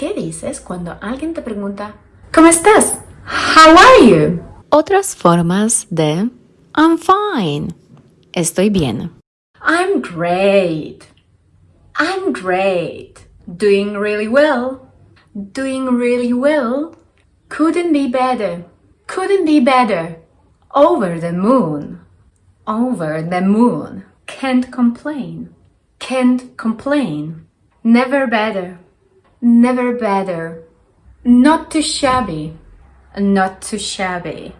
¿Qué dices cuando alguien te pregunta ¿Cómo estás? How are you? Otras formas de I'm fine. Estoy bien. I'm great. I'm great. Doing really well. Doing really well. Couldn't be better. Couldn't be better. Over the moon. Over the moon. Can't complain. Can't complain. Never better. Never better. Not too shabby. Not too shabby.